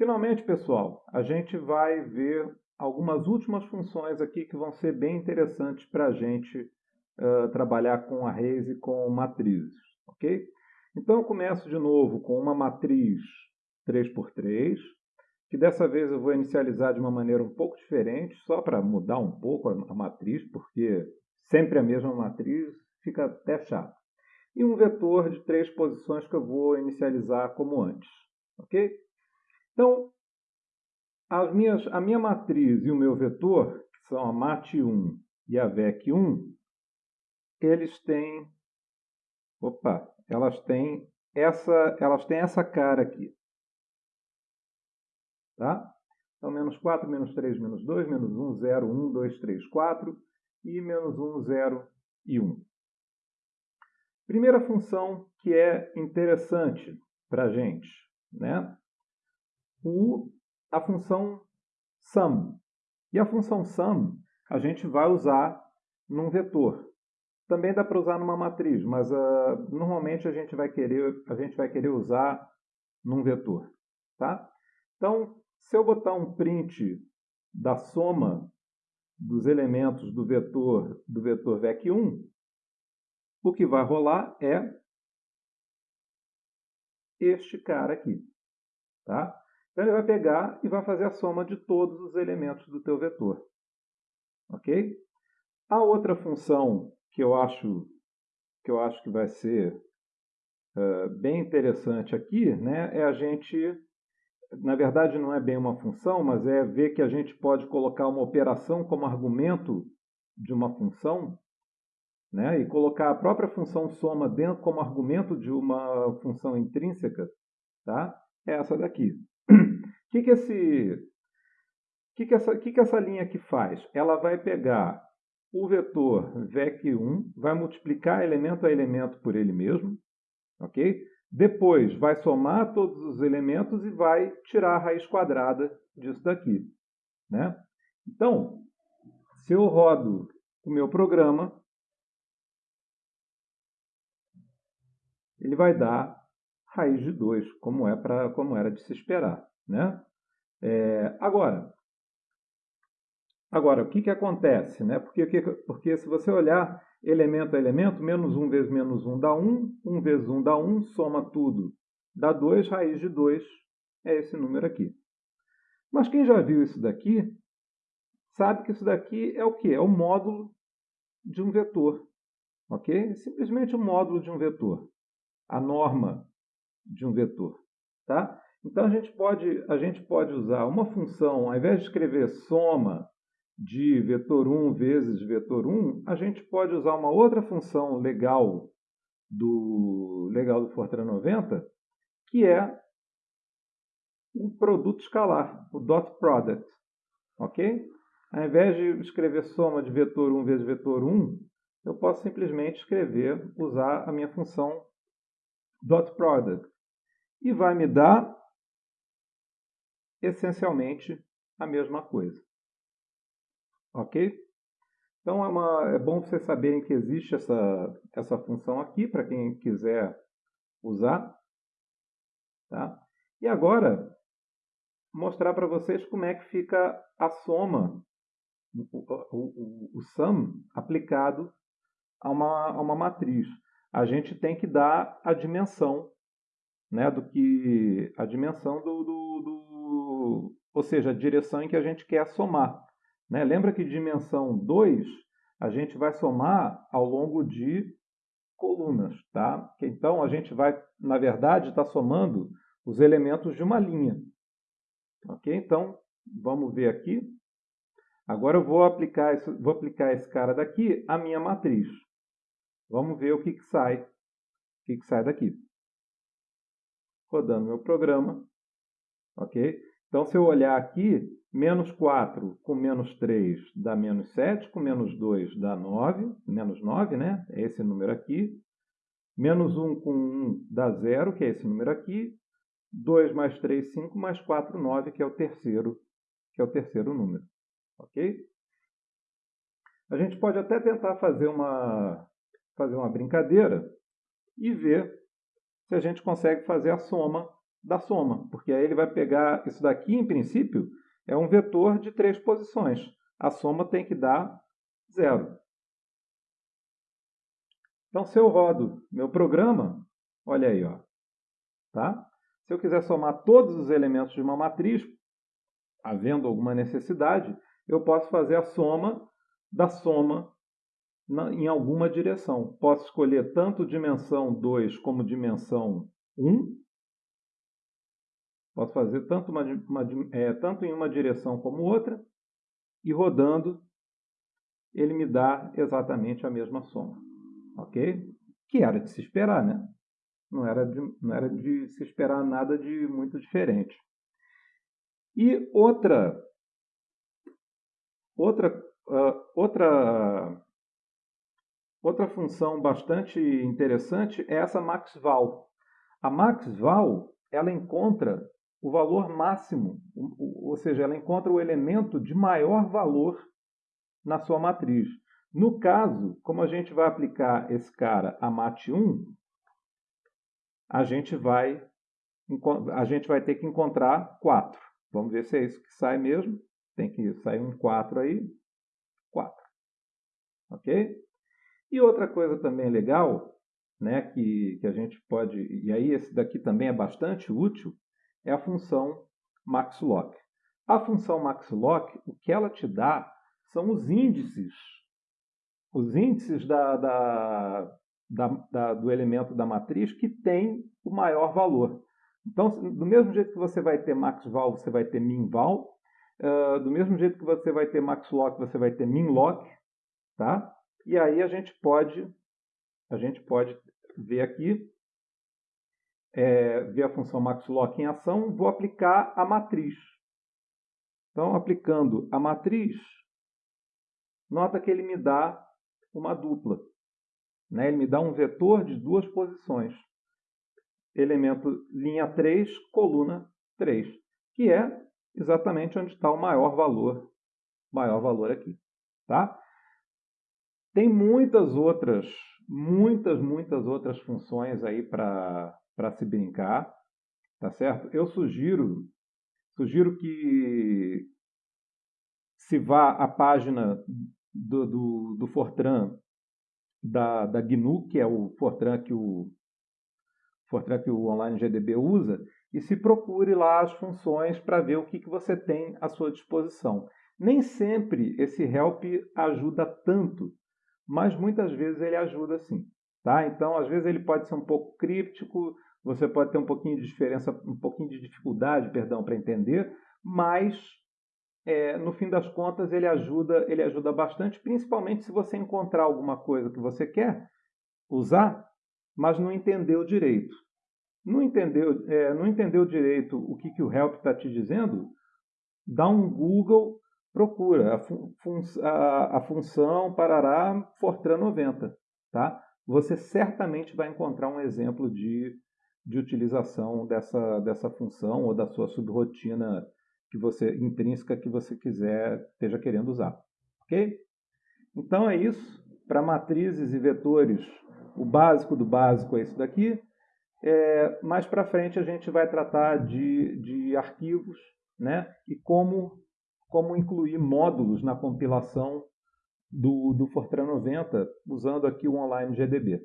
Finalmente, pessoal, a gente vai ver algumas últimas funções aqui que vão ser bem interessantes para a gente uh, trabalhar com arrays e com matrizes, ok? Então, eu começo de novo com uma matriz 3x3, que dessa vez eu vou inicializar de uma maneira um pouco diferente, só para mudar um pouco a, matriz, porque sempre a mesma matriz fica até chato. E um vetor de três posições que eu vou inicializar como antes, ok? Então, as minhas, a minha matriz e o meu vetor, que são a MAT1 e a VEC1, eles têm, opa, elas têm essa, elas têm essa cara aqui. Tá? Então, menos 4, menos 3, menos 2, menos 1, 0, 1, 2, 3, 4 e menos 1, 0 e 1. Primeira função que é interessante para a gente, né? O, a função sum. E a função sum a gente vai usar num vetor. Também dá para usar numa matriz, mas uh, normalmente a gente vai querer a gente vai querer usar num vetor, tá? Então, se eu botar um print da soma dos elementos do vetor do vetor vec1, o que vai rolar é este cara aqui, tá? Então ele vai pegar e vai fazer a soma de todos os elementos do teu vetor. Ok? A outra função que eu acho que, eu acho que vai ser uh, bem interessante aqui né, é a gente, na verdade não é bem uma função, mas é ver que a gente pode colocar uma operação como argumento de uma função né, e colocar a própria função soma dentro como argumento de uma função intrínseca, tá? é essa daqui. O que, que, esse, que, que, essa, que, que essa linha aqui faz? Ela vai pegar o vetor VEC1, vai multiplicar elemento a elemento por ele mesmo, ok? Depois vai somar todos os elementos e vai tirar a raiz quadrada disso daqui. Né? Então, se eu rodo o meu programa, ele vai dar raiz de 2, como, é como era de se esperar. Né? É, agora, agora, o que, que acontece? Né? Porque, porque se você olhar elemento a elemento, menos 1 vezes menos 1 dá 1, 1 vezes 1 dá 1, soma tudo, dá 2, raiz de 2 é esse número aqui. Mas quem já viu isso daqui, sabe que isso daqui é o que? É o módulo de um vetor. Ok? Simplesmente o módulo de um vetor. A norma de um vetor. Tá? Então a gente, pode, a gente pode usar uma função, ao invés de escrever soma de vetor 1 vezes vetor 1, a gente pode usar uma outra função legal do, legal do Fortran 90, que é o produto escalar, o dot product. Ok? Ao invés de escrever soma de vetor 1 vezes vetor 1, eu posso simplesmente escrever, usar a minha função dot product. E vai me dar essencialmente a mesma coisa. Ok? Então é, uma, é bom vocês saberem que existe essa, essa função aqui para quem quiser usar. Tá? E agora, mostrar para vocês como é que fica a soma, o, o, o, o sum aplicado a uma, a uma matriz. A gente tem que dar a dimensão, né, do que a dimensão do, do, do ou seja, a direção em que a gente quer somar. Né? Lembra que dimensão 2 a gente vai somar ao longo de colunas. Tá? Então, a gente vai, na verdade, estar tá somando os elementos de uma linha. Ok? Então, vamos ver aqui. Agora eu vou aplicar, esse, vou aplicar esse cara daqui à minha matriz. Vamos ver o que, que sai. O que, que sai daqui. Rodando meu programa. Ok? Então, se eu olhar aqui, menos 4 com menos 3 dá menos 7, com menos 2 dá 9, menos 9, né? É esse número aqui. Menos 1 com 1 dá 0, que é esse número aqui. 2 mais 3, 5, mais 4, 9, que é o terceiro, que é o terceiro número. Ok? A gente pode até tentar fazer uma, fazer uma brincadeira e ver se a gente consegue fazer a soma da soma, porque aí ele vai pegar isso daqui, em princípio, é um vetor de três posições. A soma tem que dar zero. Então, se eu rodo meu programa, olha aí, ó, tá? Se eu quiser somar todos os elementos de uma matriz, havendo alguma necessidade, eu posso fazer a soma da soma na, em alguma direção. Posso escolher tanto dimensão 2 como dimensão 1. Posso fazer tanto, uma, uma, é, tanto em uma direção como outra. E rodando, ele me dá exatamente a mesma soma. Ok? Que era de se esperar, né? Não era de, não era de se esperar nada de muito diferente. E outra, outra, uh, outra Outra função bastante interessante é essa maxval. A maxval ela encontra o valor máximo, ou seja, ela encontra o elemento de maior valor na sua matriz. No caso, como a gente vai aplicar esse cara a mat1, a gente vai a gente vai ter que encontrar 4. Vamos ver se é isso que sai mesmo. Tem que sair um 4 aí. 4. Ok? E outra coisa também legal, né, que, que a gente pode, e aí esse daqui também é bastante útil, é a função maxlock. A função maxlock, o que ela te dá são os índices, os índices da, da, da, da, do elemento da matriz que tem o maior valor. Então, do mesmo jeito que você vai ter maxval, você vai ter minval. Uh, do mesmo jeito que você vai ter maxlock, você vai ter minlock. Tá? E aí a gente pode, a gente pode ver aqui, é, ver a função maxlock em ação, vou aplicar a matriz. Então, aplicando a matriz, nota que ele me dá uma dupla. Né? Ele me dá um vetor de duas posições. Elemento linha 3, coluna 3, que é exatamente onde está o maior valor, maior valor aqui. Tá? Tem muitas outras, muitas, muitas outras funções aí para se brincar, tá certo? Eu sugiro, sugiro que se vá à página do, do, do Fortran da, da GNU, que é o Fortran que o Fortran que o Online GDB usa, e se procure lá as funções para ver o que, que você tem à sua disposição. Nem sempre esse help ajuda tanto mas muitas vezes ele ajuda sim. Tá? Então, às vezes ele pode ser um pouco críptico, você pode ter um pouquinho de diferença, um pouquinho de dificuldade, perdão, para entender, mas é, no fim das contas ele ajuda, ele ajuda bastante, principalmente se você encontrar alguma coisa que você quer usar, mas não entendeu direito. Não entendeu, é, não entendeu direito o que, que o help está te dizendo? Dá um Google procura a, fun a, a função parará Fortran 90. Tá? Você certamente vai encontrar um exemplo de, de utilização dessa, dessa função ou da sua subrotina que você intrínseca que você quiser esteja querendo usar. Ok? Então é isso. Para matrizes e vetores, o básico do básico é isso daqui. É, mais para frente a gente vai tratar de, de arquivos né, e como como incluir módulos na compilação do, do Fortran 90 usando aqui o Online GDB.